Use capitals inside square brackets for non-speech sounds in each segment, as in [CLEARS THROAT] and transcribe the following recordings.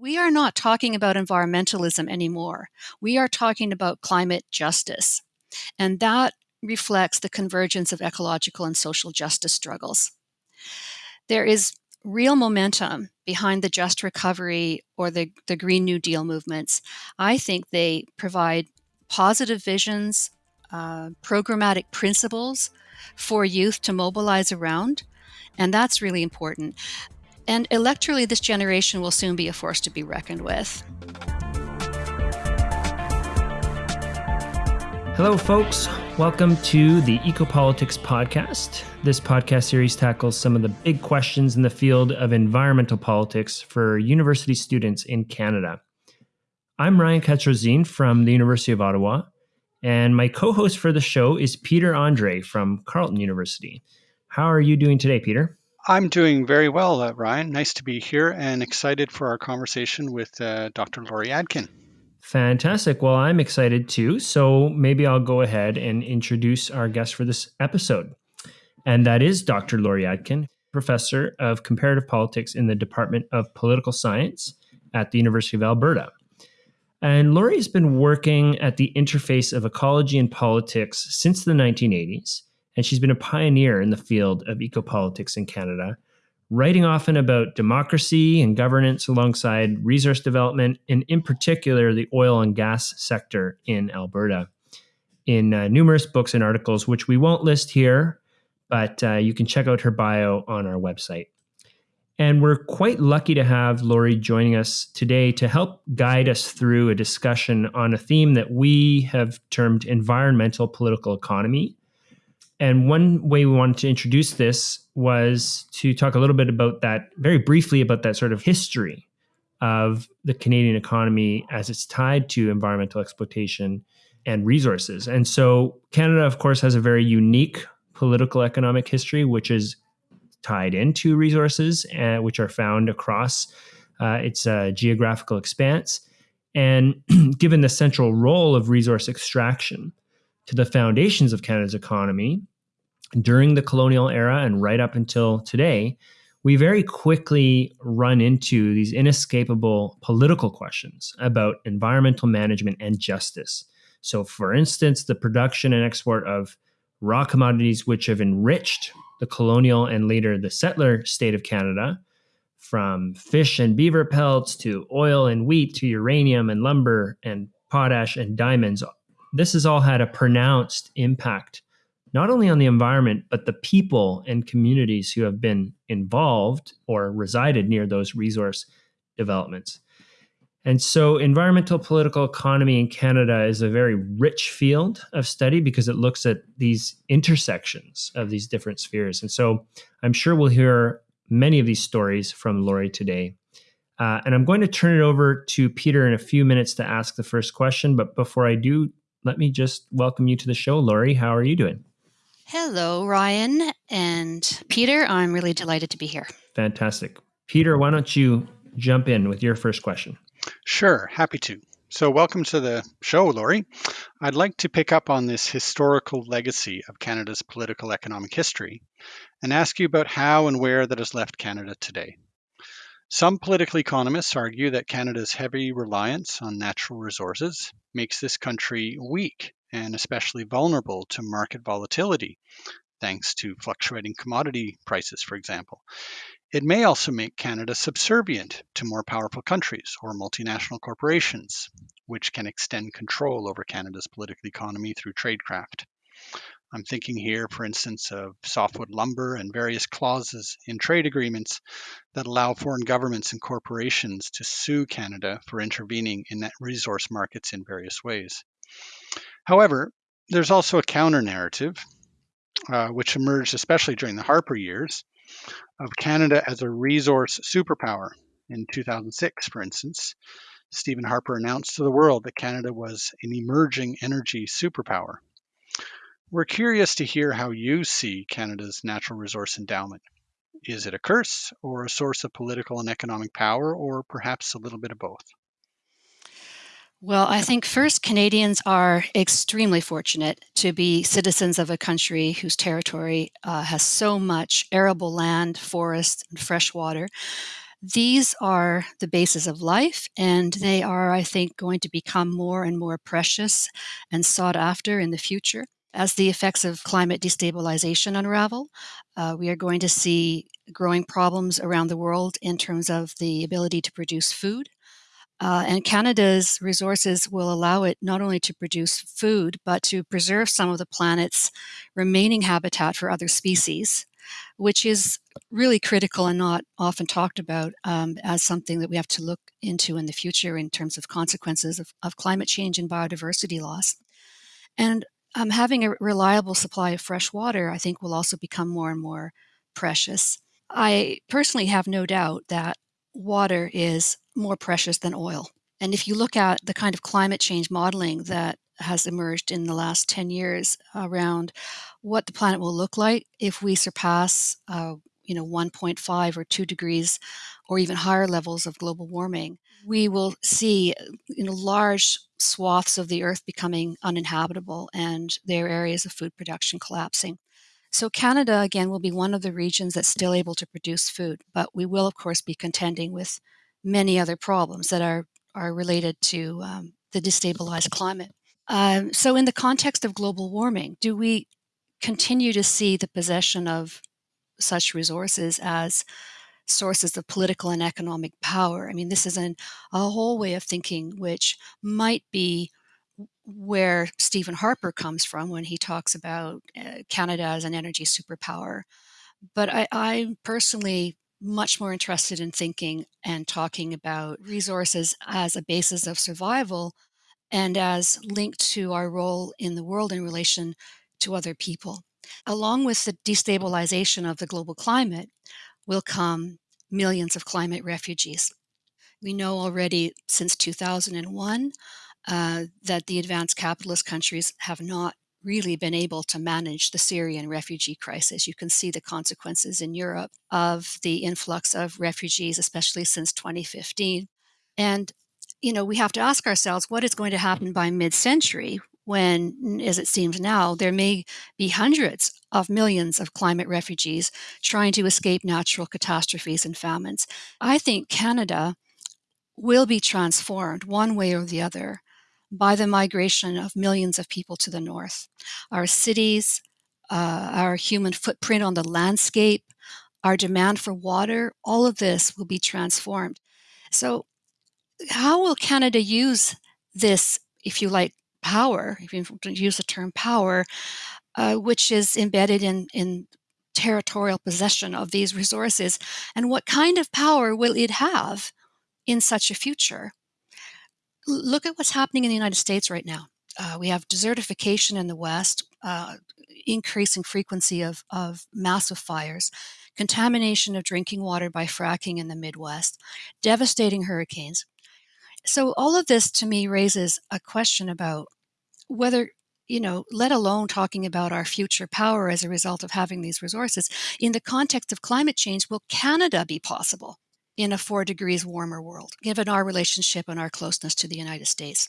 we are not talking about environmentalism anymore. We are talking about climate justice. And that reflects the convergence of ecological and social justice struggles. There is real momentum behind the just recovery or the, the Green New Deal movements. I think they provide positive visions, uh, programmatic principles for youth to mobilize around. And that's really important. And electorally, this generation will soon be a force to be reckoned with. Hello, folks. Welcome to the Ecopolitics Podcast. This podcast series tackles some of the big questions in the field of environmental politics for university students in Canada. I'm Ryan Katz-Rosene from the University of Ottawa, and my co host for the show is Peter Andre from Carleton University. How are you doing today, Peter? I'm doing very well, uh, Ryan. Nice to be here and excited for our conversation with uh, Dr. Laurie Adkin. Fantastic. Well, I'm excited too. So maybe I'll go ahead and introduce our guest for this episode. And that is Dr. Laurie Adkin, professor of comparative politics in the Department of Political Science at the University of Alberta. And Laurie has been working at the interface of ecology and politics since the 1980s and she's been a pioneer in the field of ecopolitics in Canada, writing often about democracy and governance alongside resource development, and in particular, the oil and gas sector in Alberta. In uh, numerous books and articles, which we won't list here, but uh, you can check out her bio on our website. And we're quite lucky to have Laurie joining us today to help guide us through a discussion on a theme that we have termed environmental political economy and one way we wanted to introduce this was to talk a little bit about that, very briefly, about that sort of history of the Canadian economy as it's tied to environmental exploitation and resources. And so, Canada, of course, has a very unique political economic history, which is tied into resources, uh, which are found across uh, its uh, geographical expanse. And [CLEARS THROAT] given the central role of resource extraction, to the foundations of Canada's economy during the colonial era and right up until today, we very quickly run into these inescapable political questions about environmental management and justice. So, for instance, the production and export of raw commodities which have enriched the colonial and later the settler state of Canada, from fish and beaver pelts to oil and wheat to uranium and lumber and potash and diamonds, this has all had a pronounced impact not only on the environment but the people and communities who have been involved or resided near those resource developments and so environmental political economy in canada is a very rich field of study because it looks at these intersections of these different spheres and so i'm sure we'll hear many of these stories from laurie today uh, and i'm going to turn it over to peter in a few minutes to ask the first question but before i do let me just welcome you to the show. Laurie, how are you doing? Hello, Ryan and Peter. I'm really delighted to be here. Fantastic. Peter, why don't you jump in with your first question? Sure, happy to. So, welcome to the show, Laurie. I'd like to pick up on this historical legacy of Canada's political economic history and ask you about how and where that has left Canada today. Some political economists argue that Canada's heavy reliance on natural resources makes this country weak and especially vulnerable to market volatility, thanks to fluctuating commodity prices, for example. It may also make Canada subservient to more powerful countries or multinational corporations, which can extend control over Canada's political economy through tradecraft. I'm thinking here, for instance, of softwood lumber and various clauses in trade agreements that allow foreign governments and corporations to sue Canada for intervening in net resource markets in various ways. However, there's also a counter narrative, uh, which emerged especially during the Harper years, of Canada as a resource superpower. In 2006, for instance, Stephen Harper announced to the world that Canada was an emerging energy superpower. We're curious to hear how you see Canada's natural resource endowment. Is it a curse or a source of political and economic power, or perhaps a little bit of both? Well, I think first, Canadians are extremely fortunate to be citizens of a country whose territory uh, has so much arable land, forest, and fresh water These are the basis of life, and they are, I think, going to become more and more precious and sought after in the future. As the effects of climate destabilization unravel, uh, we are going to see growing problems around the world in terms of the ability to produce food. Uh, and Canada's resources will allow it not only to produce food, but to preserve some of the planet's remaining habitat for other species, which is really critical and not often talked about um, as something that we have to look into in the future in terms of consequences of, of climate change and biodiversity loss. And um, having a reliable supply of fresh water, I think, will also become more and more precious. I personally have no doubt that water is more precious than oil. And if you look at the kind of climate change modeling that has emerged in the last 10 years around what the planet will look like if we surpass uh, you know 1.5 or 2 degrees or even higher levels of global warming we will see you know large swaths of the earth becoming uninhabitable and their areas of food production collapsing so canada again will be one of the regions that's still able to produce food but we will of course be contending with many other problems that are are related to um, the destabilized climate um, so in the context of global warming do we continue to see the possession of such resources as sources of political and economic power. I mean, this is an, a whole way of thinking which might be where Stephen Harper comes from when he talks about uh, Canada as an energy superpower. But I, I'm personally much more interested in thinking and talking about resources as a basis of survival and as linked to our role in the world in relation to other people. Along with the destabilization of the global climate will come millions of climate refugees. We know already since 2001 uh, that the advanced capitalist countries have not really been able to manage the Syrian refugee crisis. You can see the consequences in Europe of the influx of refugees, especially since 2015. And, you know, we have to ask ourselves what is going to happen by mid century when, as it seems now, there may be hundreds of millions of climate refugees trying to escape natural catastrophes and famines. I think Canada will be transformed one way or the other by the migration of millions of people to the north. Our cities, uh, our human footprint on the landscape, our demand for water, all of this will be transformed. So, how will Canada use this, if you like, power, if you use the term power, uh, which is embedded in, in territorial possession of these resources, and what kind of power will it have in such a future? Look at what's happening in the United States right now. Uh, we have desertification in the West, uh, increasing frequency of, of massive fires, contamination of drinking water by fracking in the Midwest, devastating hurricanes. So, all of this to me raises a question about whether you know, let alone talking about our future power as a result of having these resources, in the context of climate change, will Canada be possible in a four degrees warmer world, given our relationship and our closeness to the United States?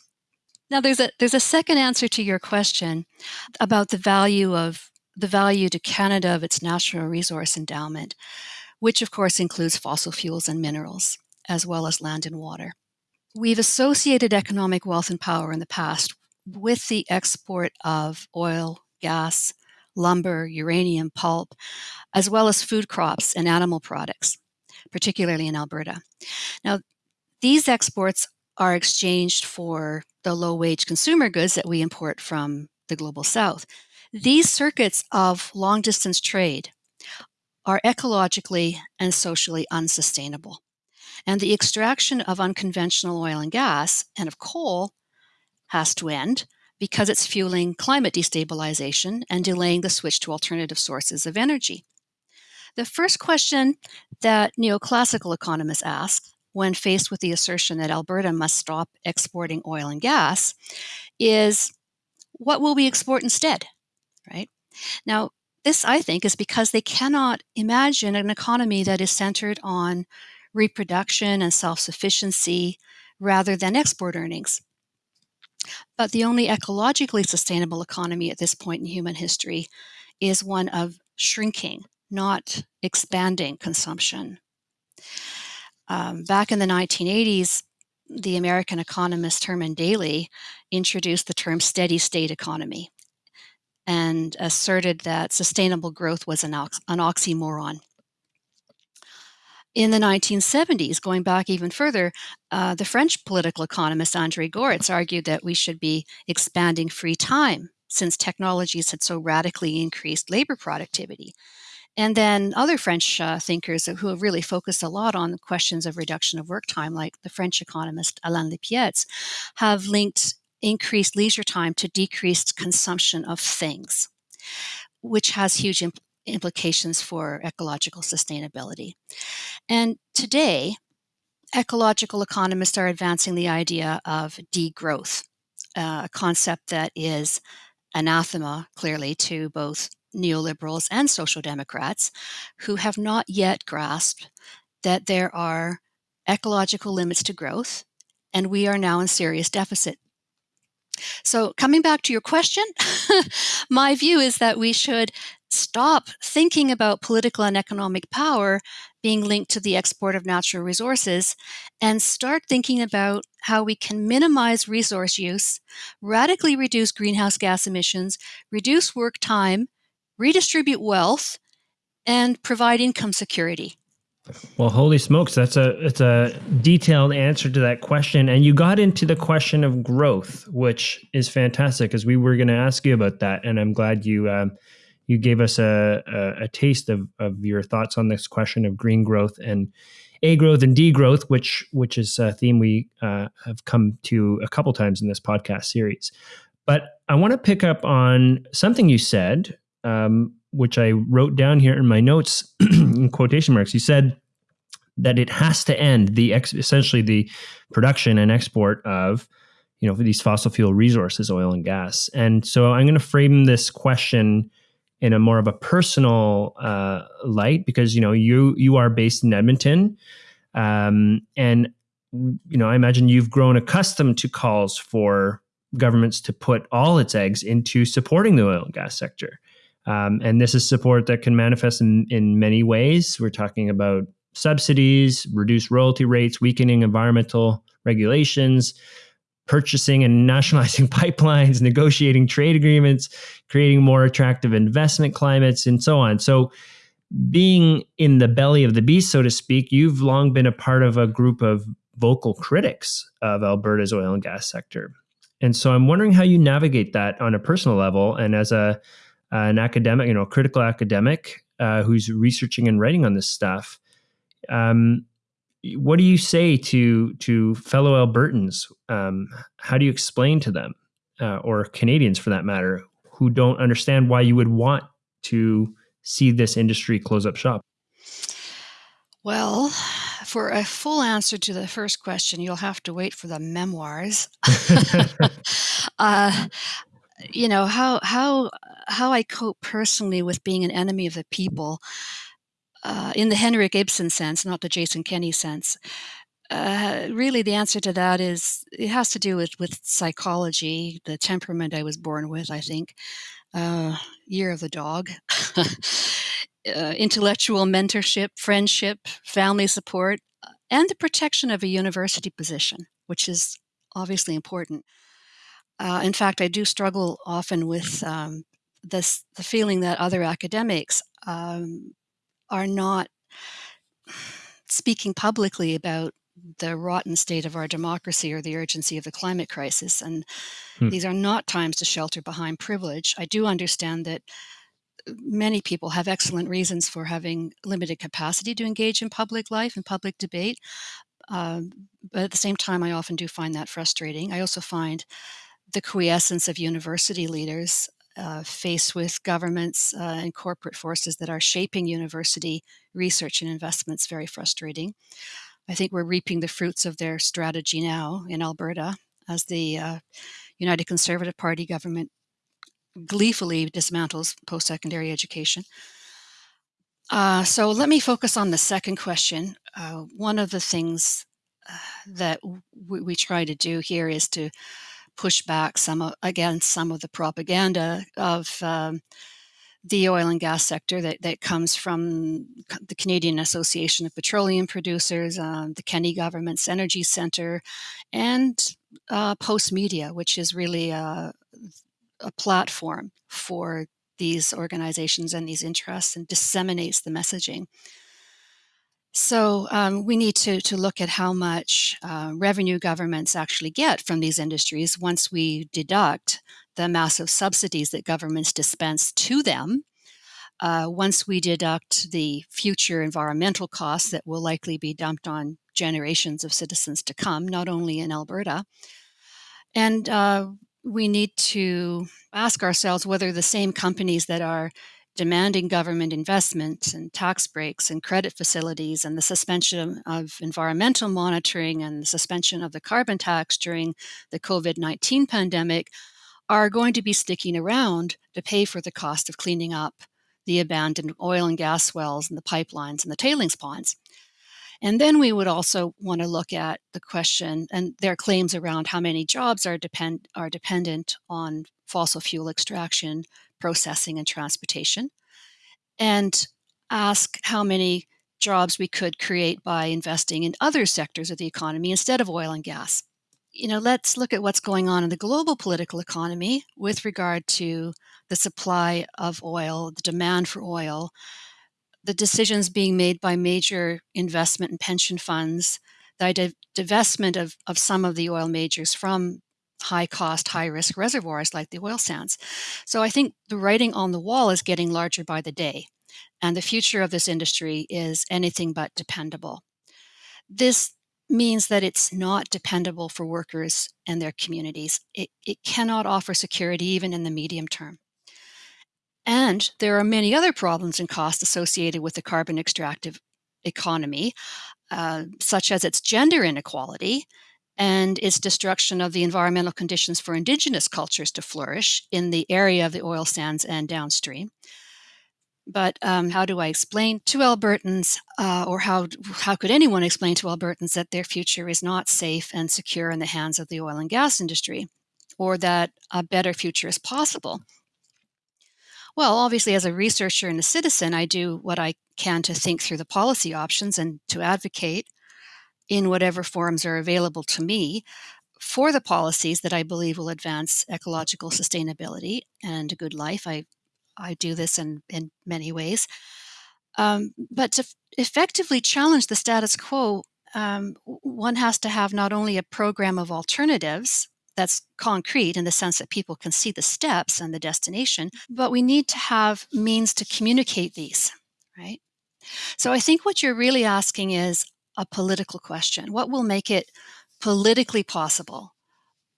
Now, there's a there's a second answer to your question about the value of the value to Canada of its natural resource endowment, which of course includes fossil fuels and minerals, as well as land and water. We've associated economic wealth and power in the past with the export of oil, gas, lumber, uranium, pulp, as well as food crops and animal products, particularly in Alberta. Now, these exports are exchanged for the low wage consumer goods that we import from the global south. These circuits of long distance trade are ecologically and socially unsustainable. And the extraction of unconventional oil and gas and of coal has to end because it's fueling climate destabilization and delaying the switch to alternative sources of energy. The first question that neoclassical economists ask when faced with the assertion that Alberta must stop exporting oil and gas is what will we export instead? Right? Now, this, I think, is because they cannot imagine an economy that is centered on reproduction and self sufficiency rather than export earnings. But the only ecologically sustainable economy at this point in human history is one of shrinking, not expanding consumption. Um, back in the 1980s, the American economist Herman Daly introduced the term steady state economy and asserted that sustainable growth was an, ox- an oxymoron. In the 1970s, going back even further, uh, the French political economist Andre Gorz argued that we should be expanding free time since technologies had so radically increased labor productivity. And then other French uh, thinkers who have really focused a lot on questions of reduction of work time, like the French economist Alain Lipietz, have linked increased leisure time to decreased consumption of things, which has huge imp- implications for ecological sustainability. And today, ecological economists are advancing the idea of degrowth, uh, a concept that is anathema, clearly, to both neoliberals and social democrats who have not yet grasped that there are ecological limits to growth and we are now in serious deficit. So, coming back to your question, [LAUGHS] my view is that we should stop thinking about political and economic power being linked to the export of natural resources and start thinking about how we can minimize resource use, radically reduce greenhouse gas emissions, reduce work time, redistribute wealth, and provide income security. Well, holy smokes, that's a it's a detailed answer to that question, and you got into the question of growth, which is fantastic, because we were going to ask you about that, and I'm glad you um, you gave us a, a, a, taste of, of your thoughts on this question of green growth and a growth and degrowth, which which is a theme we uh, have come to a couple times in this podcast series. But I want to pick up on something you said um, which I wrote down here in my notes [CLEARS THROAT] in quotation marks. You said that it has to end the ex- essentially the production and export of you know these fossil fuel resources, oil and gas. And so I'm going to frame this question in a more of a personal uh, light because you know you you are based in Edmonton, um, and you know I imagine you've grown accustomed to calls for governments to put all its eggs into supporting the oil and gas sector. Um, and this is support that can manifest in, in many ways. We're talking about subsidies, reduced royalty rates, weakening environmental regulations, purchasing and nationalizing [LAUGHS] pipelines, negotiating trade agreements, creating more attractive investment climates, and so on. So, being in the belly of the beast, so to speak, you've long been a part of a group of vocal critics of Alberta's oil and gas sector. And so I'm wondering how you navigate that on a personal level and as a an academic, you know, a critical academic uh, who's researching and writing on this stuff. Um, what do you say to to fellow Albertans? Um, how do you explain to them, uh, or Canadians for that matter, who don't understand why you would want to see this industry close up shop? Well, for a full answer to the first question, you'll have to wait for the memoirs. [LAUGHS] [LAUGHS] uh, you know how how how I cope personally with being an enemy of the people, uh, in the Henrik Ibsen sense, not the Jason Kenney sense. Uh, really, the answer to that is it has to do with with psychology, the temperament I was born with. I think, uh, year of the dog. [LAUGHS] Uh, intellectual mentorship, friendship, family support, and the protection of a university position, which is obviously important. Uh, in fact, I do struggle often with um, this the feeling that other academics um, are not speaking publicly about the rotten state of our democracy or the urgency of the climate crisis. And hmm. these are not times to shelter behind privilege. I do understand that many people have excellent reasons for having limited capacity to engage in public life and public debate. Um, but at the same time, I often do find that frustrating. I also find the quiescence of university leaders uh, faced with governments uh, and corporate forces that are shaping university research and investments very frustrating. I think we're reaping the fruits of their strategy now in Alberta as the uh, United Conservative Party government gleefully dismantles post secondary education. Uh, so let me focus on the second question. Uh, one of the things uh, that we try to do here is to push back some of, against some of the propaganda of um, the oil and gas sector that, that comes from the Canadian Association of Petroleum Producers, um, the Kenney Government's Energy Center, and uh, Postmedia, which is really a, a platform for these organizations and these interests and disseminates the messaging. So um, we need to, to look at how much uh, revenue governments actually get from these industries once we deduct the massive subsidies that governments dispense to them. Uh, once we deduct the future environmental costs that will likely be dumped on generations of citizens to come, not only in Alberta. And uh, we need to ask ourselves whether the same companies that are demanding government investment and tax breaks and credit facilities and the suspension of environmental monitoring and the suspension of the carbon tax during the COVID 19 pandemic are going to be sticking around to pay for the cost of cleaning up the abandoned oil and gas wells and the pipelines and the tailings ponds. And then we would also want to look at the question and their claims around how many jobs are depend are dependent on fossil fuel extraction, processing, and transportation, and ask how many jobs we could create by investing in other sectors of the economy instead of oil and gas. You know, let's look at what's going on in the global political economy with regard to the supply of oil, the demand for oil, the decisions being made by major investment and pension funds, the divestment of, of some of the oil majors from high cost, high risk reservoirs like the oil sands. So I think the writing on the wall is getting larger by the day, and the future of this industry is anything but dependable. This means that it's not dependable for workers and their communities. It, it cannot offer security even in the medium term. And there are many other problems and costs associated with the carbon extractive economy, uh, such as its gender inequality and its destruction of the environmental conditions for indigenous cultures to flourish in the area of the oil sands and downstream. But um, how do I explain to Albertans, uh, or how how could anyone explain to Albertans that their future is not safe and secure in the hands of the oil and gas industry, or that a better future is possible? Well, obviously, as a researcher and a citizen, I do what I can to think through the policy options and to advocate in whatever forms are available to me for the policies that I believe will advance ecological sustainability and a good life. I I do this in, in many ways. Um, but to effectively challenge the status quo, um, one has to have not only a program of alternatives that's concrete in the sense that people can see the steps and the destination, but we need to have means to communicate these, right? So I think what you're really asking is a political question. What will make it politically possible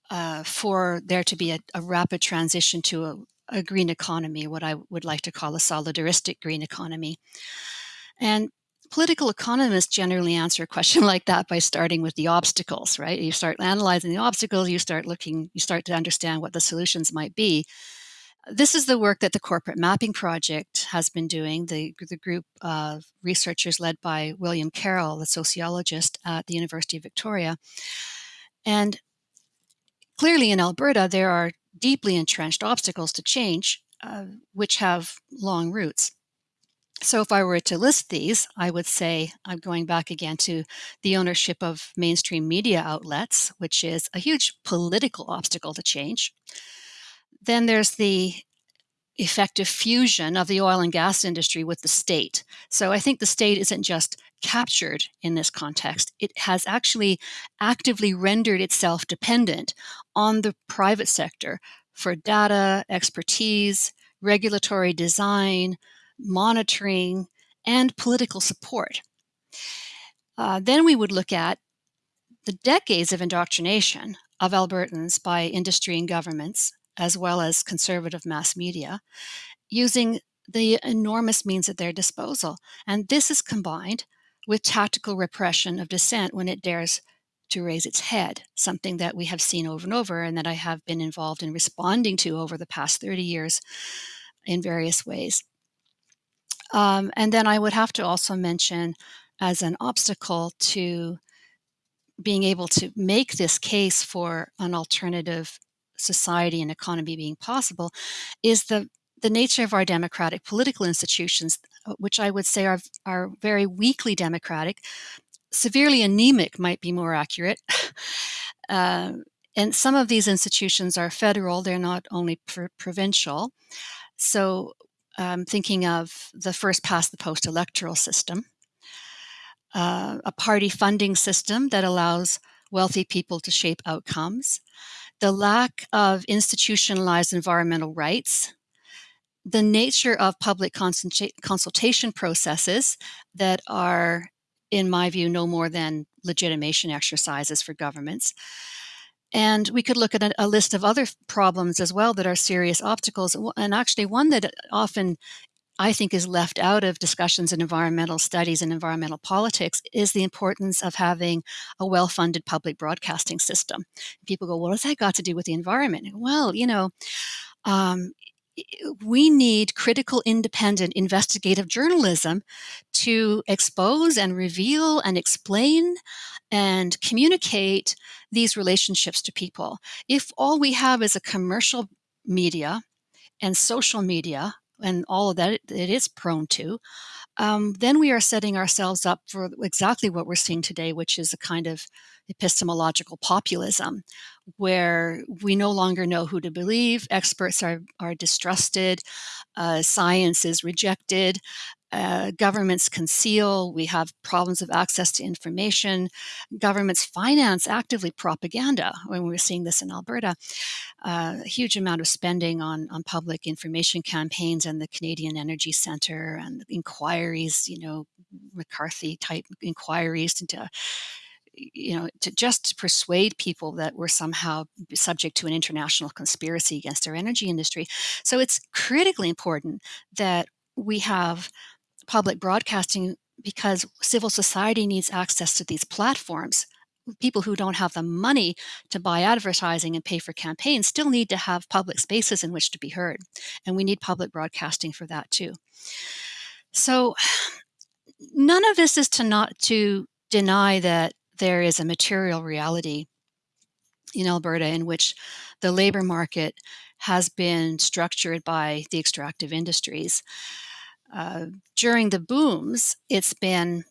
uh, for there to be a, a rapid transition to a, a green economy, what I would like to call a solidaristic green economy. And political economists generally answer a question [LAUGHS] like that by starting with the obstacles, right? You start analyzing the obstacles, you start looking, you start to understand what the solutions might be. This is the work that the Corporate Mapping Project has been doing, the, the group of researchers led by William Carroll, the sociologist at the University of Victoria. And clearly in Alberta, there are deeply entrenched obstacles to change, uh, which have long roots. So, if I were to list these, I would say I'm going back again to the ownership of mainstream media outlets, which is a huge political obstacle to change. Then there's the effective fusion of the oil and gas industry with the state. So I think the state isn't just captured in this context, it has actually actively rendered itself dependent on the private sector for data, expertise, regulatory design, monitoring, and political support. Uh, then we would look at the decades of indoctrination of Albertans by industry and governments as well as conservative mass media, using the enormous means at their disposal. And this is combined with tactical repression of dissent when it dares to raise its head, something that we have seen over and over and that I have been involved in responding to over the past 30 years in various ways. Um, and then I would have to also mention as an obstacle to being able to make this case for an alternative society and economy being possible is the the nature of our democratic political institutions, uh, which I would say are, are very weakly democratic, severely anemic might be more accurate. [LAUGHS] uh, and some of these institutions are federal, they're not only pr- provincial. So, um, thinking of the first past the post electoral system, uh, a party funding system that allows wealthy people to shape outcomes, the lack of institutionalized environmental rights, the nature of public consultation processes that are, in my view, no more than legitimation exercises for governments. And we could look at a, a, list of other problems as well that are serious obstacles. And actually, one that often I think is left out of discussions in environmental studies and environmental politics is the importance of having a well funded public broadcasting system. People go, well, what's that got to do with the environment? Well, you know, um, we need critical, independent, investigative journalism to expose and reveal and explain and communicate these relationships to people. If all we have is a commercial media and social media and all of that it, is prone to, um, then we are setting ourselves up for exactly what we're seeing today, which is a kind of epistemological populism, where we no longer know who to believe, experts are, are distrusted, uh, science is rejected, uh, governments conceal, we have problems of access to information, governments finance actively propaganda, when we're seeing this in Alberta, uh, a huge amount of spending on, on public information campaigns and the Canadian Energy Centre and inquiries, you know, McCarthy type inquiries into you know, to just persuade people that we're somehow subject to an international conspiracy against our energy industry. So it's critically important that we have public broadcasting because civil society needs access to these platforms. People who don't have the money to buy advertising and pay for campaigns still need to have public spaces in which to be heard. And we need public broadcasting for that too. So none of this is to not to deny that there is a material reality in Alberta in which the labor market has been structured by the extractive industries. Uh, during the booms, it's been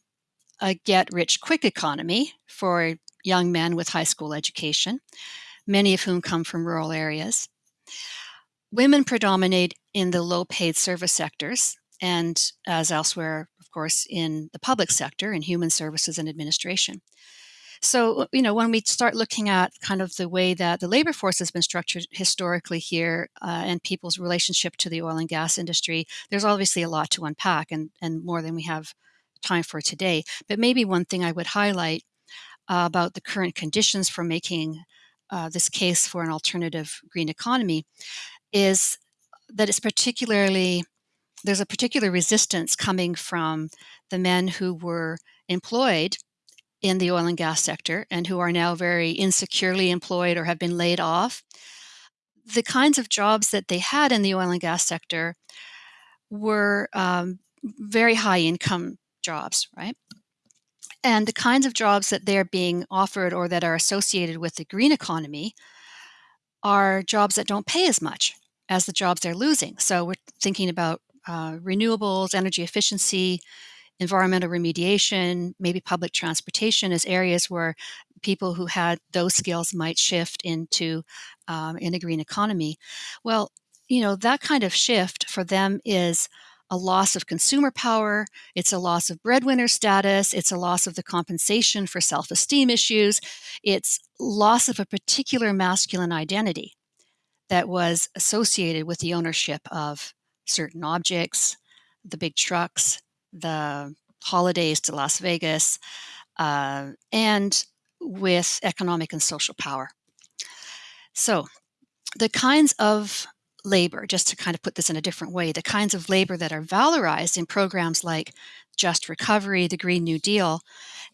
a get rich quick economy for young men with high school education, many of whom come from rural areas. Women predominate in the low paid service sectors, and as elsewhere, of course, in the public sector, in human services and administration. So, you know, when we start looking at kind of the way that the labor force has been structured historically here uh, and people's relationship to the oil and gas industry, there's obviously a lot to unpack and, and more than we have time for today. But maybe one thing I would highlight uh, about the current conditions for making uh, this case for an alternative green economy is that it's particularly there's a particular resistance coming from the men who were employed in the oil and gas sector and who are now very insecurely employed or have been laid off. The kinds of jobs that they had in the oil and gas sector were um, very high income jobs, right? And the kinds of jobs that they're being offered or that are associated with the green economy are jobs that don't pay as much as the jobs they're losing. So we're thinking about uh, renewables, energy efficiency, environmental remediation, maybe public transportation as areas where people who had those skills might shift into um, in a green economy. Well, you know, that kind of shift for them is a loss of consumer power, it's a loss of breadwinner status, it's a loss of the compensation for self esteem issues, it's loss of a particular masculine identity that was associated with the ownership of certain objects, the big trucks, the holidays to Las Vegas, uh, and with economic and social power. So, the kinds of labor, just to kind of put this in a different way, the kinds of labor that are valorized in programs like Just Recovery, the Green New Deal,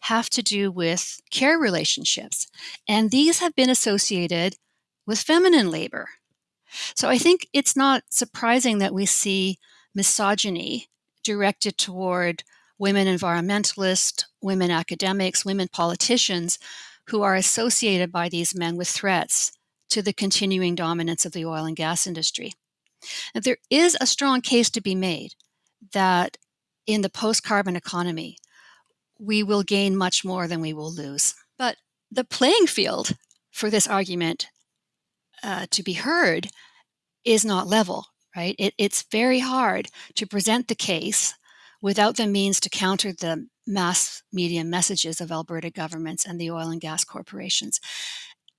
have to do with care relationships. And these have been associated with feminine labor. So I think it's not surprising that we see misogyny directed toward women environmentalists, women academics, women politicians who are associated by these men with threats to the continuing dominance of the oil and gas industry. And there is a strong case to be made that in the post carbon economy, we will gain much more than we will lose. But the playing field for this argument uh, to be heard is not level, right? It, it's very hard to present the case without the means to counter the mass media messages of Alberta governments and the oil and gas corporations.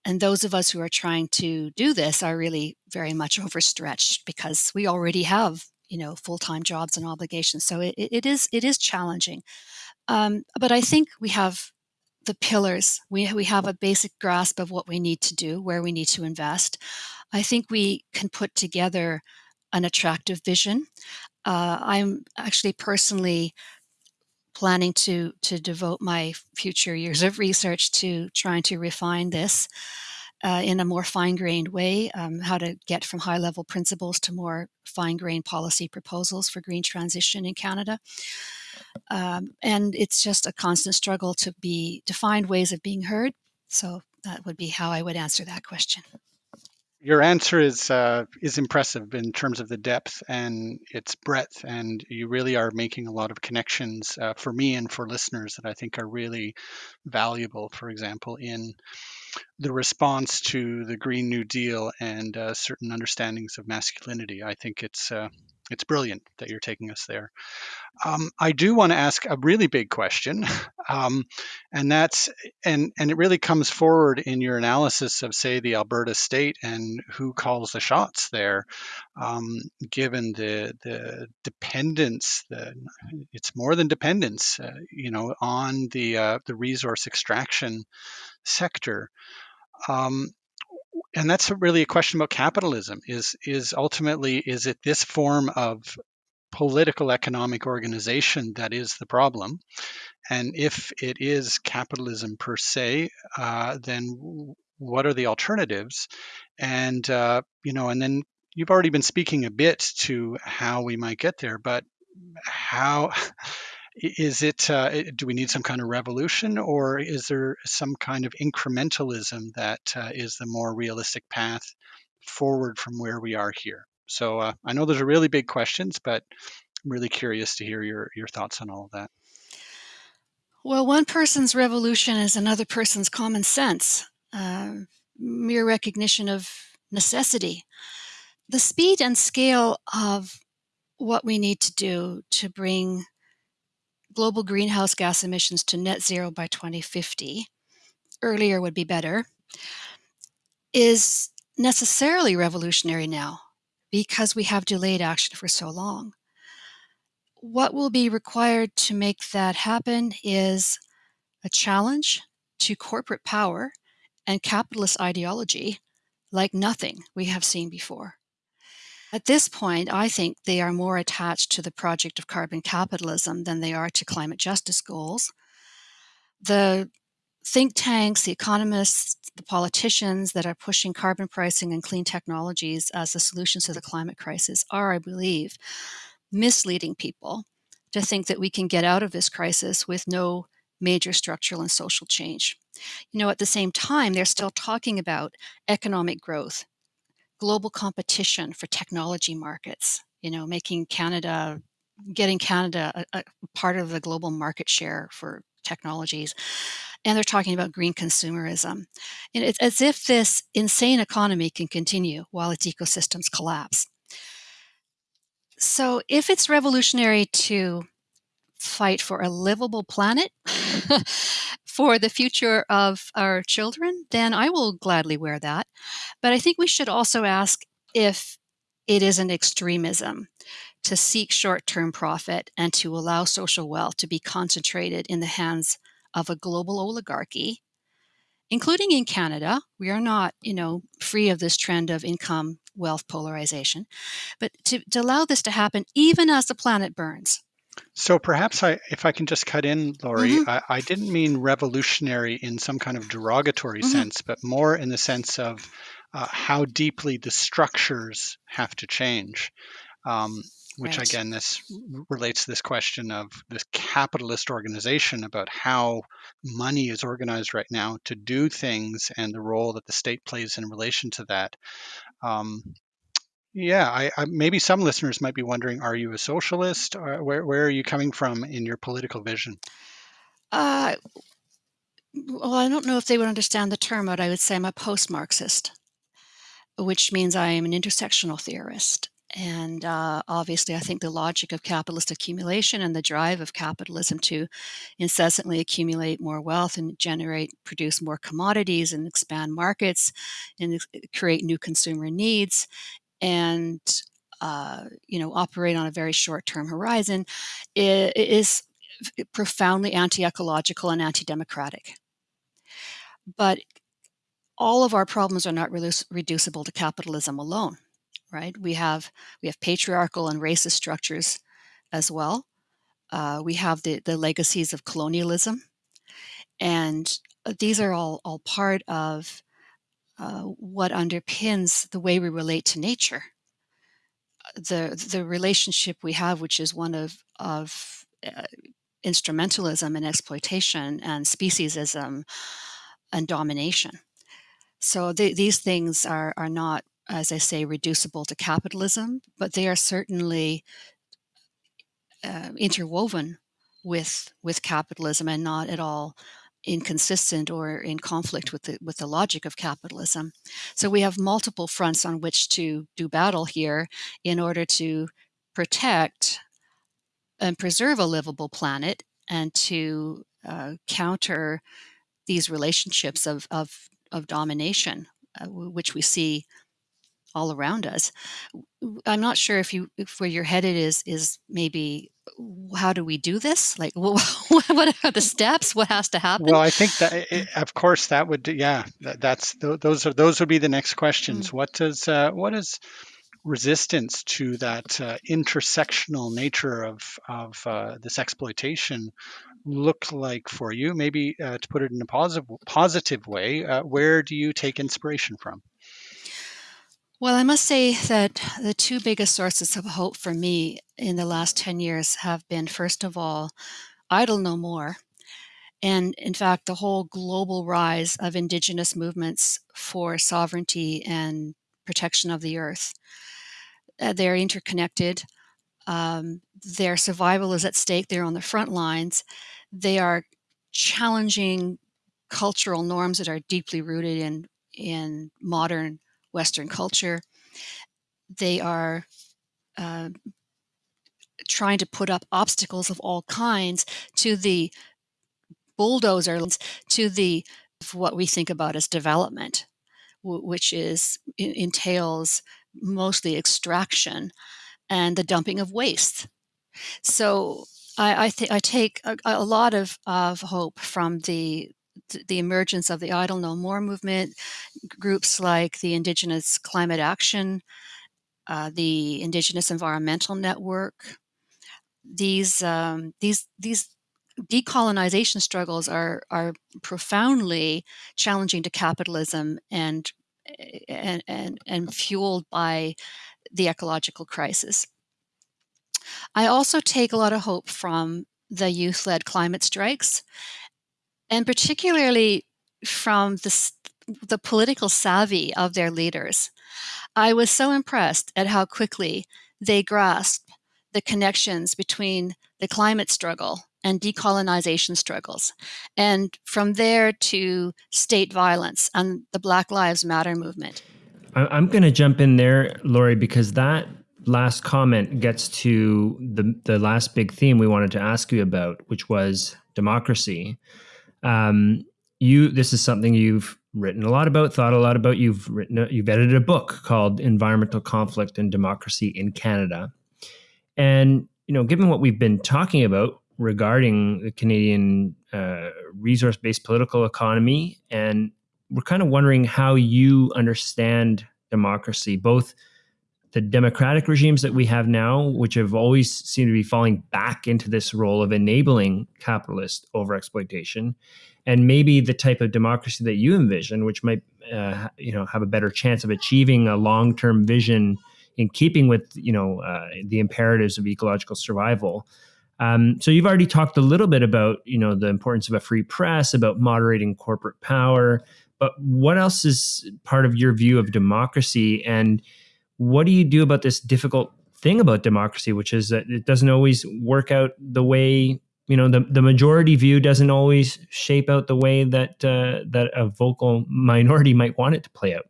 And those of us who are trying to do this are really very much overstretched because we already have, you know, full-time jobs and obligations. So it, it is it is challenging. Um, but I think we have the pillars. We, we have a basic grasp of what we need to do, where we need to invest. I think we can put together an attractive vision. Uh, I'm actually personally planning to to devote my future years of research to trying to refine this uh, in a more fine-grained way, um, how to get from high-level principles to more fine-grained policy proposals for green transition in Canada. Um, and it's just a constant struggle to be to find ways of being heard. So that would be how I would answer that question. Your answer is uh, is impressive in terms of the depth and its breadth, and you really are making a lot of connections uh, for me and for listeners that I think are really valuable. For example, in the response to the Green New Deal and uh, certain understandings of masculinity, I think it's uh, it's brilliant that you're taking us there. Um, I do want to ask a really big question, [LAUGHS] um, and that's and and it really comes forward in your analysis of say the Alberta state and who calls the shots there, um, given the the dependence, the it's more than dependence, uh, you know, on the uh, the resource extraction sector. Um, and that's really a question about capitalism is is ultimately is it this form of political economic organization that is the problem? And if it is capitalism per se uh, then what are the alternatives? And uh, you know and then you've already been speaking a bit to how we might get there but how [LAUGHS] is it uh, do we need some kind of revolution or is there some kind of incrementalism that uh, is the more realistic path forward from where we are here? So uh, i know those are really big questions but i'm really curious to hear your, your thoughts on all of that. Well one person's revolution is another person's common sense um, mere recognition of necessity. The speed and scale of what we need to do to bring global greenhouse gas emissions to net zero by 2050, earlier would be better, is necessarily revolutionary now because we have delayed action for so long. What will be required to make that happen is a challenge to corporate power and capitalist ideology like nothing we have seen before. At this point, I think they are more attached to the project of carbon capitalism than they are to climate justice goals. The think tanks, the economists, the politicians that are pushing carbon pricing and clean technologies as the solutions to the climate crisis are, I believe, misleading people to think that we can get out of this crisis with no major structural and social change. You know, at the same time, they're still talking about economic growth, global competition for technology markets, you know, making Canada, getting Canada a, a part of the global market share for technologies. And they're talking about green consumerism. And it's as if this insane economy can continue while its ecosystems collapse. So if it's revolutionary to fight for a livable planet [LAUGHS] for the future of our children, then I will gladly wear that. But I think we should also ask if it is an extremism to seek short term profit and to allow social wealth to be concentrated in the hands of a global oligarchy including in Canada. We are not, you know, free of this trend of income wealth polarization, but to, to allow this to happen even as the planet burns, so perhaps I, if I can just cut in, Laurie, mm-hmm. I, I, didn't mean revolutionary in some kind of derogatory mm-hmm. sense, but more in the sense of uh, how deeply the structures have to change. Um, which right. again, this relates to this question of this capitalist organization about how money is organized right now to do things and the role that the state plays in relation to that. Um, Yeah, I, I, maybe some listeners might be wondering: Are you a socialist? Or where where are you coming from in your political vision? Uh, well, I don't know if they would understand the term, but I would say I'm a post-Marxist, which means I am an intersectional theorist. And uh, obviously, I think the logic of capitalist accumulation and the drive of capitalism to incessantly accumulate more wealth and generate, produce more commodities and expand markets and create new consumer needs and uh, you know operate on a very short-term horizon is profoundly anti-ecological and anti-democratic. But all of our problems are not reducible to capitalism alone right? We have we have patriarchal and racist structures as well. Uh, we have the the legacies of colonialism, and uh, these are all all part of uh, what underpins the way we relate to nature. The the relationship we have, which is one of of uh, instrumentalism and exploitation and speciesism and domination. So these things are are not as I say, reducible to capitalism, but they are certainly uh, interwoven with with capitalism and not at all inconsistent or in conflict with the with the logic of capitalism. So we have multiple fronts on which to do battle here in order to protect and preserve a livable planet and to uh, counter these relationships of of, of domination, uh, which we see all around us. I'm not sure if you if where you're headed is is maybe how do we do this? Like [LAUGHS] what are the steps? What has to happen? Well, I think that it, of course that would yeah that, that's those are those would be the next questions. Mm. What does uh, what is resistance to that uh, intersectional nature of of uh, this exploitation look like for you? Maybe uh, to put it in a positive positive way, uh, where do you take inspiration from? Well, I must say that the two biggest sources of hope for me in the last 10 years have been, first of all, Idle No More. And in fact, the whole global rise of indigenous movements for sovereignty and protection of the earth. Uh, they're interconnected. Um, their survival is at stake. They're on the front lines. They are challenging cultural norms that are deeply rooted in, in modern Western culture. They are uh, trying to put up obstacles of all kinds to the bulldozer, to the what we think about as development, which is entails mostly extraction and the dumping of waste. So I, I, I take a, a, lot of, of hope from the the emergence of the Idle No More movement, groups like the Indigenous Climate Action, uh, the Indigenous Environmental Network. These um, these these decolonization struggles are are profoundly challenging to capitalism and and and, and fueled by the ecological crisis. I also take a lot of hope from the youth-led climate strikes and particularly from the, the political savvy of their leaders. I was so impressed at how quickly they grasped the connections between the climate struggle and decolonization struggles, and from there to state violence and the Black Lives Matter movement. I'm going to jump in there, Laurie, because that last comment gets to the the last big theme we wanted to ask you about, which was democracy. Um, you, this is something you've written a lot about, thought a lot about. You've written, you've edited a book called "Environmental Conflict and Democracy in Canada," and you know, given what we've been talking about regarding the Canadian uh, resource-based political economy, and we're kind of wondering how you understand democracy, both the democratic regimes that we have now, which have always seemed to be falling back into this role of enabling capitalist overexploitation, and maybe the type of democracy that you envision, which might uh, you know have a better chance of achieving a long-term vision in keeping with you know uh, the imperatives of ecological survival. Um, so you've already talked a little bit about you know the importance of a free press, about moderating corporate power, but what else is part of your view of democracy and what do you do about this difficult thing about democracy, which is that it doesn't always work out the way you know the, the majority view doesn't always shape out the way that uh, that a vocal minority [LAUGHS] might want it to play out.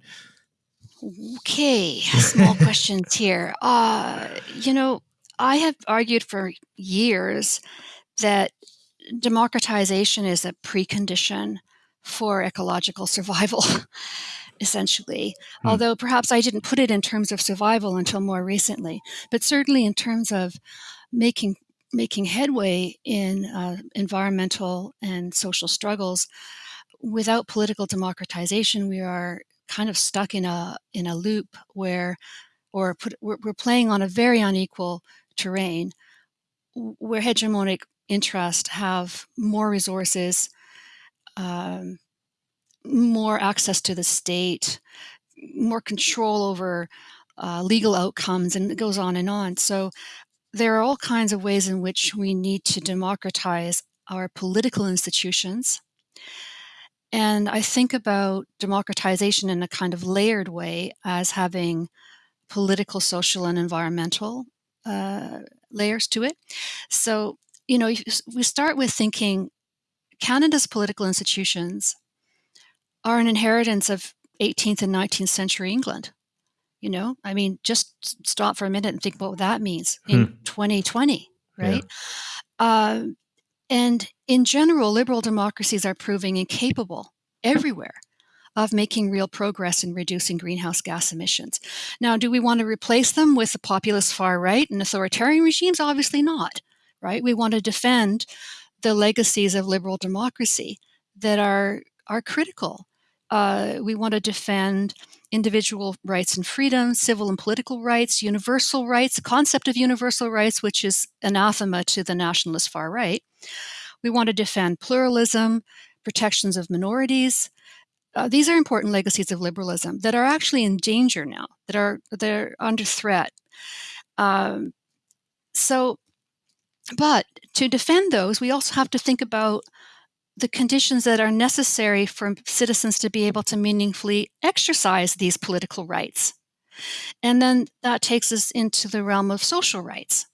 Okay, small questions here. [LAUGHS] Uh, you know, I have argued for years that democratization is a precondition for ecological survival, [LAUGHS] essentially. Hmm. Although perhaps I didn't put it in terms of survival until more recently, but certainly in terms of making making headway in uh, environmental and social struggles. Without political democratization, we are kind of stuck in a in a loop where, or put, we're, we're playing on a very unequal terrain, where hegemonic interests have more resources, um, more access to the state, more control over uh, legal outcomes, and it goes on and on. So there are all kinds of ways in which we need to democratize our political institutions. And I think about democratization in a kind of layered way as having political, social, and environmental uh, layers to it. So, you know, we start with thinking Canada's political institutions are an inheritance of 18th and 19th century England. You know, I mean, just stop for a minute and think what that means in hmm. 2020, right? Yeah. Uh, and in general, liberal democracies are proving incapable everywhere of making real progress in reducing greenhouse gas emissions. Now, do we want to replace them with the populist far right and authoritarian regimes? Obviously not, right? We want to defend the legacies of liberal democracy that are are critical. Uh, we want to defend individual rights and freedoms, civil and political rights, universal rights, the concept of universal rights, which is anathema to the nationalist far right. We want to defend pluralism, protections of minorities. Uh, these are important legacies of liberalism that are actually in danger now, that are that are under threat. Um, so but to defend those, we also have to think about the conditions that are necessary for citizens to be able to meaningfully exercise these political rights. And then that takes us into the realm of social rights.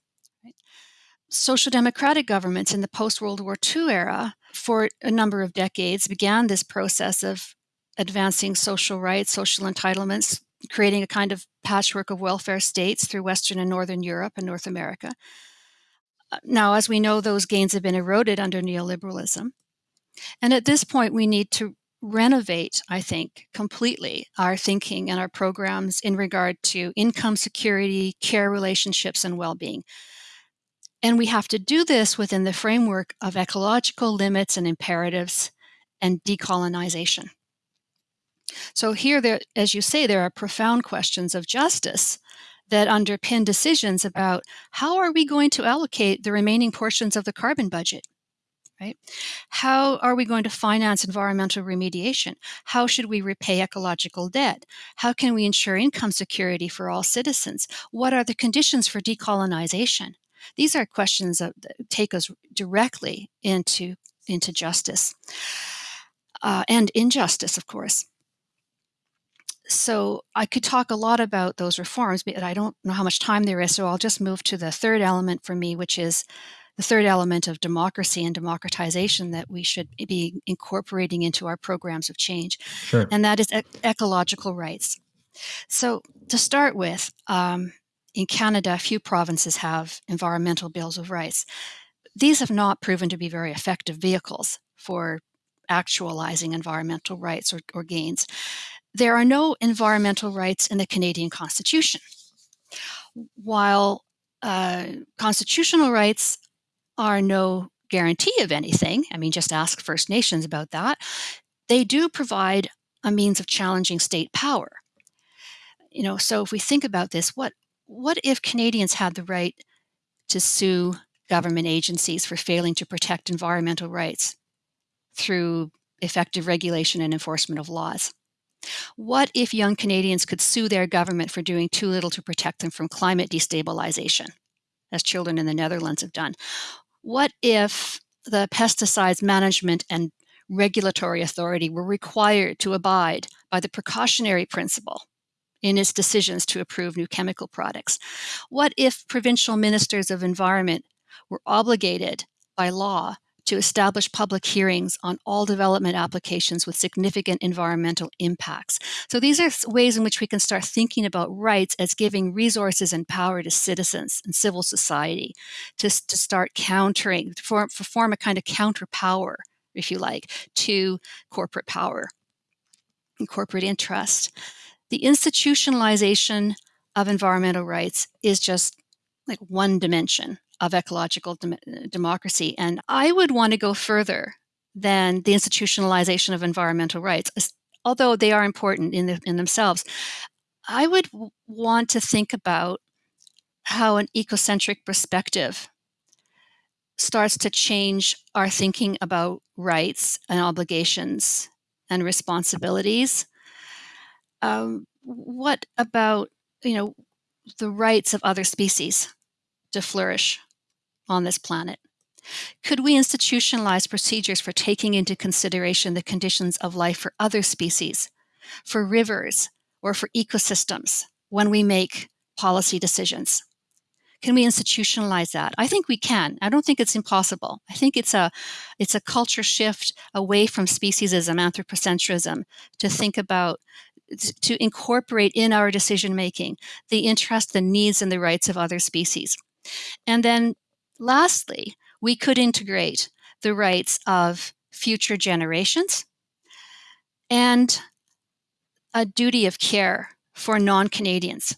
Social democratic governments in the post World War II era, for a number of decades, began this process of advancing social rights, social entitlements, creating a kind of patchwork of welfare states through Western and Northern Europe and North America. Uh, now, as we know, those gains have been eroded under neoliberalism. And at this point, we need to renovate, I think, completely our thinking and our programs in regard to income security, care relationships, and well being. And we have to do this within the framework of ecological limits and imperatives and decolonization. So, here, there, as you say, there are profound questions of justice that underpin decisions about how are we going to allocate the remaining portions of the carbon budget right? How are we going to finance environmental remediation? How should we repay ecological debt? How can we ensure income security for all citizens? What are the conditions for decolonization? These are questions that take us directly into into justice uh, and injustice of course. So I could talk a lot about those reforms, but I don't know how much time there is. So I'll just move to the third element for me, which is the third element of democracy and democratization that we should be incorporating into our programs of change. Sure. And that is ecological rights. So to start with, um, in Canada, a few provinces have environmental bills of rights. These have not proven to be very effective vehicles for actualizing environmental rights or, or gains there are no environmental rights in the Canadian Constitution. While uh, constitutional rights are no guarantee of anything, I mean, just ask First Nations about that, they do provide a means of challenging state power. You know, so if we think about this, what what if Canadians had the right to sue government agencies for failing to protect environmental rights through effective regulation and enforcement of laws? What if young Canadians could sue their government for doing too little to protect them from climate destabilization, as children in the Netherlands have done? What if the pesticides management and regulatory authority were required to abide by the precautionary principle in its decisions to approve new chemical products? What if provincial ministers of environment were obligated by law to establish public hearings on all development applications with significant environmental impacts. So these are ways in which we can start thinking about rights as giving resources and power to citizens and civil society to, to start countering, to form, to form a kind of counter power, if you like, to corporate power and corporate interest. The institutionalization of environmental rights is just like one dimension of ecological dem democracy. And I would want to go further than the institutionalization of environmental rights, although they are important in, the, in themselves. I would want to think about how an ecocentric perspective starts to change our thinking about rights and obligations and responsibilities. Um, what about, you know, the rights of other species to flourish? On this planet? Could we institutionalize procedures for taking into consideration the conditions of life for other species, for rivers, or for ecosystems when we make policy decisions? Can we institutionalize that? I think we can. I don't think it's impossible. I think it's a it's a culture shift away from speciesism, anthropocentrism, to think about to incorporate in our decision making the interest, the needs, and the rights of other species. And then Lastly, we could integrate the rights of future generations and a duty of care for non-Canadians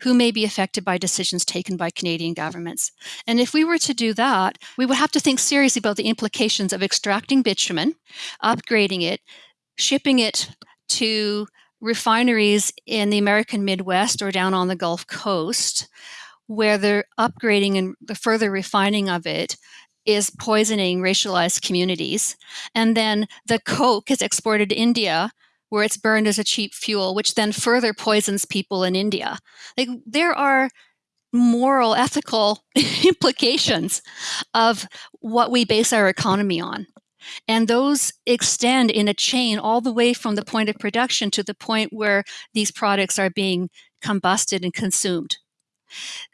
who may be affected by decisions taken by Canadian governments. And if we were to do that, we would have to think seriously about the implications of extracting bitumen, upgrading it, shipping it to refineries in the American Midwest or down on the Gulf Coast, where the upgrading and the further refining of it is poisoning racialized communities. And then the coke is exported to India where it's burned as a cheap fuel, which then further poisons people in India. Like there are moral, ethical [LAUGHS] implications of what we base our economy on. And those extend in a chain all the way from the point of production to the point where these products are being combusted and consumed.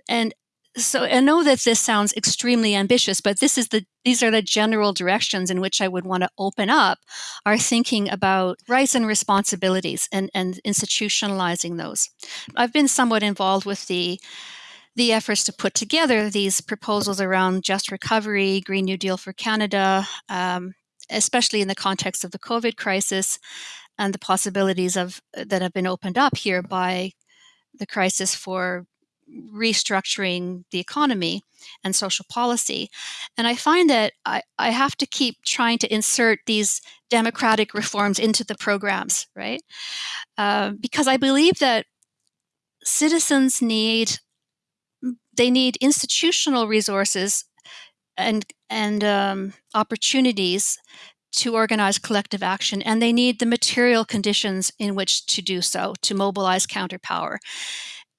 And so I know that this sounds extremely ambitious, but this is the these are the general directions in which I would want to open up our thinking about rights and responsibilities and, and institutionalizing those. I've been somewhat involved with the the efforts to put together these proposals around just recovery, Green New Deal for Canada, um, especially in the context of the COVID crisis and the possibilities of that have been opened up here by the crisis for restructuring the economy and social policy. And I find that I, I have to keep trying to insert these democratic reforms into the programs, right? Uh, because I believe that citizens need they need institutional resources and and um, opportunities to organize collective action, and they need the material conditions in which to do so to mobilize counterpower.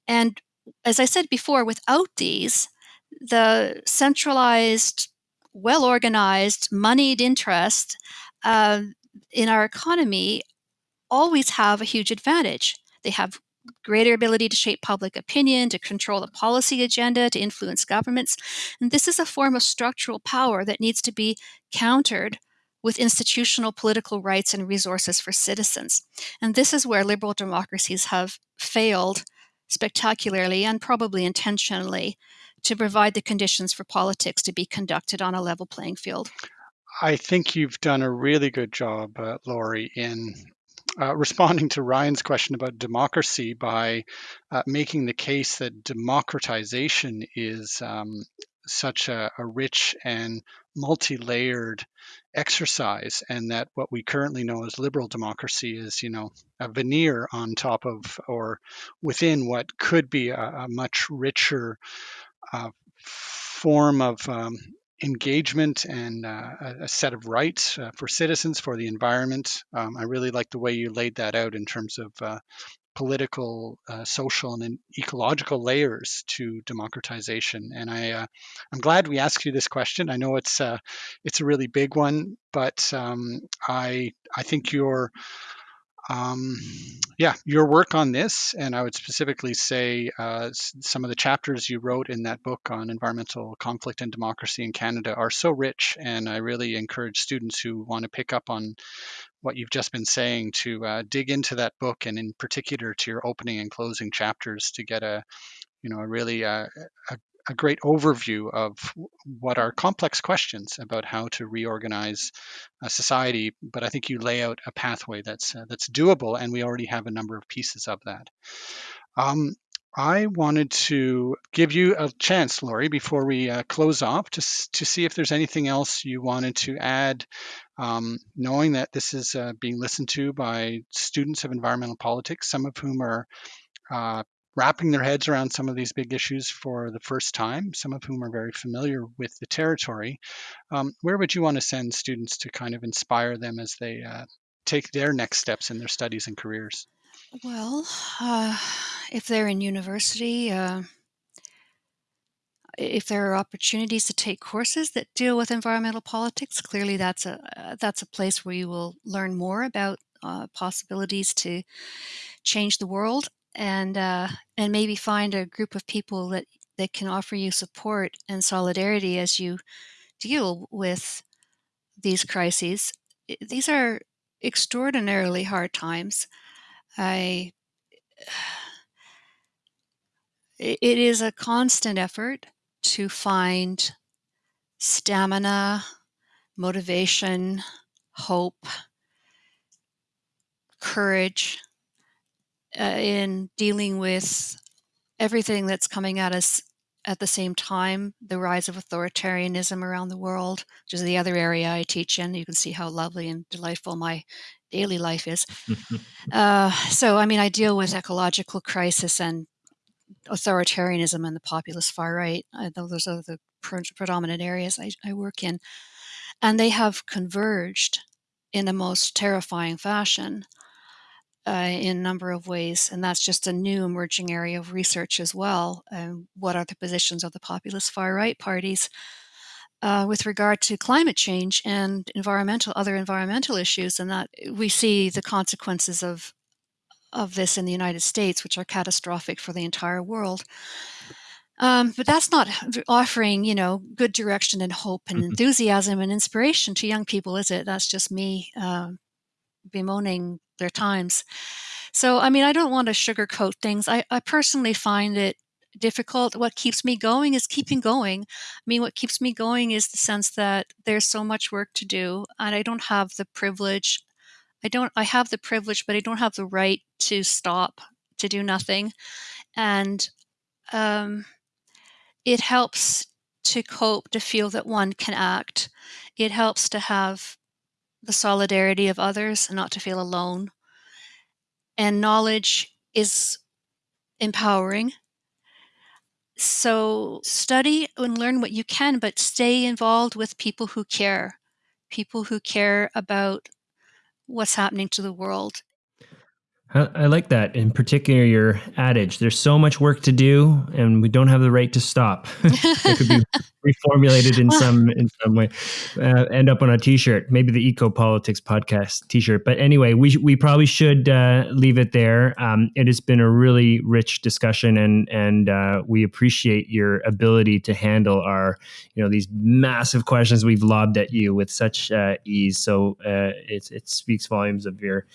And as I said before, without these, the centralized, well organized, moneyed interest uh, in our economy always have a huge advantage. They have greater ability to shape public opinion, to control the policy agenda, to influence governments. And this is a form of structural power that needs to be countered with institutional political rights and resources for citizens. And this is where liberal democracies have failed spectacularly and probably intentionally to provide the conditions for politics to be conducted on a level playing field. I think you've done a really good job, uh, Laurie, in uh, responding to Ryan's question about democracy by uh, making the case that democratization is um, such a, a, rich and multi-layered exercise and that what we currently know as liberal democracy is you know a veneer on top of or within what could be a, a much richer uh, form of um, engagement and uh, a set of rights uh, for citizens for the environment. Um, i really like the way you laid that out in terms of uh, political, uh, social, and ecological layers to democratization. And I, uh, I'm glad we asked you this question. I know it's uh, it's a really big one, but um, I I think your um, yeah, your work on this, and I would specifically say uh, some of the chapters you wrote in that book on environmental conflict and democracy in Canada are so rich, and I really encourage students who want to pick up on what you've just been saying to uh, dig into that book, and in particular to your opening and closing chapters to get a, you know, a really uh, a, a great overview of what are complex questions about how to reorganize a society. But I think you lay out a pathway that's uh, that's doable, and we already have a number of pieces of that. Um, I wanted to give you a chance, Laurie, before we uh, close off, to to see if there's anything else you wanted to add. Um, knowing that this is uh, being listened to by students of environmental politics, some of whom are uh, wrapping their heads around some of these big issues for the first time, some of whom are very familiar with the territory, um, where would you want to send students to kind of inspire them as they uh, take their next steps in their studies and careers? Well, uh, if they're in university, uh, if there are opportunities to take courses that deal with environmental politics, clearly that's a uh, that's a place where you will learn more about uh, possibilities to change the world and uh, and maybe find a group of people that that can offer you support and solidarity as you deal with these crises. These are extraordinarily hard times. I it is a constant effort to find stamina, motivation, hope, courage uh, in dealing with everything that's coming at us at the same time the rise of authoritarianism around the world, which is the other area I teach in. You can see how lovely and delightful my daily life is. [LAUGHS] uh, so, I mean, I deal with ecological crisis and authoritarianism and the populist far right. Uh, those are the pre- predominant areas I, I work in. And they have converged in the most terrifying fashion uh, in a number of ways, and that's just a new emerging area of research as well. Um, what are the positions of the populist far right parties uh, with regard to climate change and environmental other environmental issues? And that we see the consequences of of this in the United States, which are catastrophic for the entire world. Um, but that's not offering, you know, good direction and hope and mm-hmm. enthusiasm and inspiration to young people, is it? That's just me uh, bemoaning their times. So, I mean, I don't want to sugarcoat things. I, I personally find it difficult. What keeps me going is keeping going. I mean, what keeps me going is the sense that there's so much work to do, and I don't have the privilege. I don't. I have the privilege, but I don't have the right to stop to do nothing, and um, it helps to cope to feel that one can act. It helps to have the solidarity of others and not to feel alone. And knowledge is empowering. So study and learn what you can, but stay involved with people who care, people who care about what's happening to the world I, like that. In particular, your adage there's so much work to do, and we don't have the right to stop. [LAUGHS] it could be [LAUGHS] reformulated in some in some way. Uh, end up on a t-shirt, maybe the Eco Politics podcast t-shirt. But anyway, we we probably should uh, leave it there. Um, it has been a really rich discussion, and and uh, we appreciate your ability to handle our you know these massive questions we've lobbed at you with such uh, ease. So uh, it it speaks volumes of your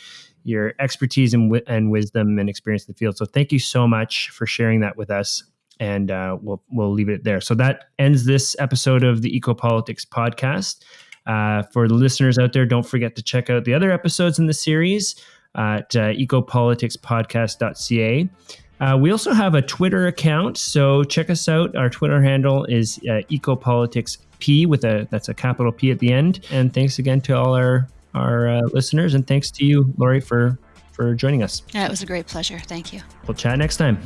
your expertise and, and wisdom and experience in the field. So thank you so much for sharing that with us. And uh, we'll we'll leave it there. So that ends this episode of the Ecopolitics podcast. Uh, for the listeners out there, don't forget to check out the other episodes in the series at uh, ecopoliticspodcast.ca. Uh, we also have a Twitter account, so check us out. Our Twitter handle is uh, ecopoliticsp with a that's a capital P at the end. And thanks again to all our our uh, listeners. And thanks to you, Laurie, for for joining us. Yeah, it was a great pleasure. Thank you. We'll chat next time.